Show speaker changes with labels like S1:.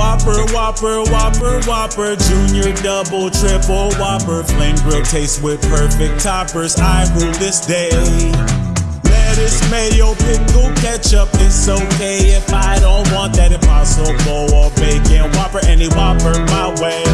S1: Whopper, Whopper, Whopper, Whopper, Junior, Double, Triple, Whopper, Flame Grill taste with perfect toppers. I rule this day. Lettuce, mayo, pickle, ketchup. It's okay if I don't want that impossible or bacon. Whopper, any Whopper my way.